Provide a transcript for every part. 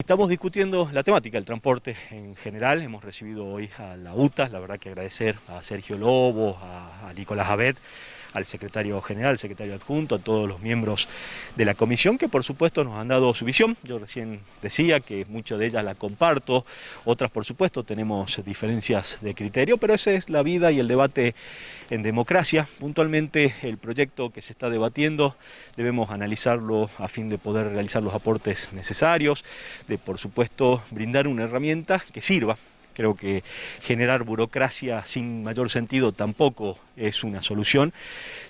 Estamos discutiendo la temática del transporte en general, hemos recibido hoy a la UTA, la verdad que agradecer a Sergio Lobo, a, a Nicolás Abed, al secretario general, al secretario adjunto, a todos los miembros de la comisión que por supuesto nos han dado su visión. Yo recién decía que muchas de ellas la comparto, otras por supuesto tenemos diferencias de criterio, pero esa es la vida y el debate en democracia. Puntualmente el proyecto que se está debatiendo debemos analizarlo a fin de poder realizar los aportes necesarios, de por supuesto brindar una herramienta que sirva Creo que generar burocracia sin mayor sentido tampoco es una solución.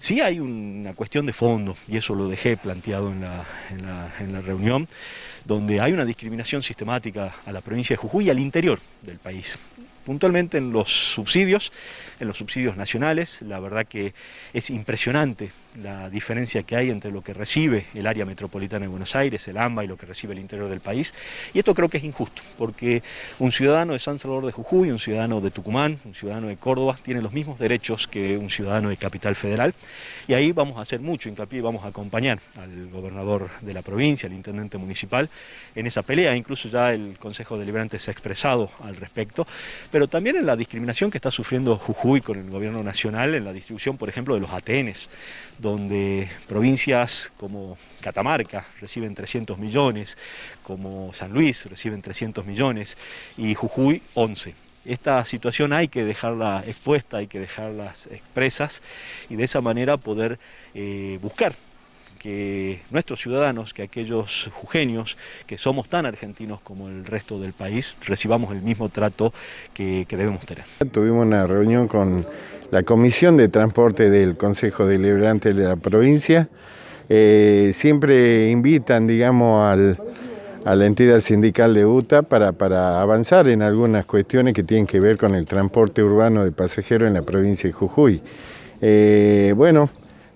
Sí hay una cuestión de fondo, y eso lo dejé planteado en la, en la, reunión, donde hay una discriminación sistemática a la provincia de Jujuy y al interior del país puntualmente en los subsidios, en los subsidios nacionales, la verdad que es impresionante la diferencia que hay entre lo que recibe el área metropolitana de Buenos Aires, el AMBA, y lo que recibe el interior del país, y esto creo que es injusto, porque un ciudadano de San Salvador de Jujuy, un ciudadano de Tucumán, un ciudadano de Córdoba, tiene los mismos derechos que un ciudadano de Capital Federal, y ahí vamos a hacer mucho hincapié, vamos a acompañar al gobernador de la provincia, al intendente municipal, en esa pelea, incluso ya el Consejo Deliberante se ha expresado al respecto, también en la discriminación que está sufriendo Jujuy con el gobierno nacional en la distribución, por ejemplo, de los Atenes, donde provincias como Catamarca reciben 300 millones, como San Luis reciben 300 millones y Jujuy 11 esta situación hay que dejarla expuesta, hay que dejarlas expresas y de esa manera poder eh, buscar que nuestros ciudadanos, que aquellos jujeños, que somos tan argentinos como el resto del país, recibamos el mismo trato que, que debemos tener. Tuvimos una reunión con la Comisión de Transporte del Consejo Deliberante de la provincia. Eh, siempre invitan, digamos, al, a la entidad sindical de UTA para, para avanzar en algunas cuestiones que tienen que ver con el transporte urbano de pasajeros en la provincia de Jujuy. Eh, bueno,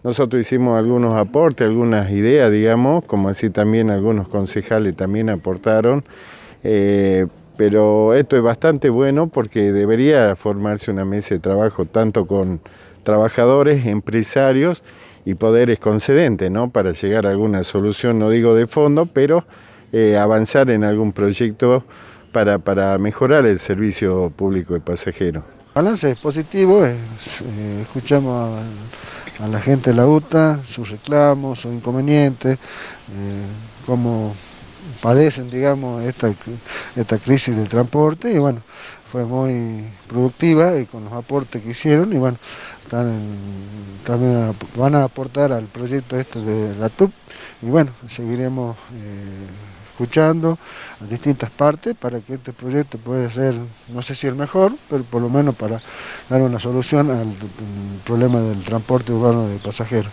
nosotros hicimos algunos aportes, algunas ideas, digamos, como así también algunos concejales también aportaron, eh, pero esto es bastante bueno porque debería formarse una mesa de trabajo tanto con trabajadores, empresarios y poderes concedentes, ¿no? Para llegar a alguna solución, no digo de fondo, pero eh, avanzar en algún proyecto para, para mejorar el servicio público de pasajeros. El balance es positivo, eh, escuchamos a, la gente de la UTA, sus reclamos, sus inconvenientes, eh, cómo padecen, digamos, esta, esta crisis del transporte y bueno, fue muy productiva y con los aportes que hicieron y bueno, también van a aportar al proyecto este de la TUP y bueno, seguiremos eh, escuchando a distintas partes para que este proyecto pueda ser, no sé si el mejor, pero por lo menos para dar una solución al problema del transporte urbano de pasajeros.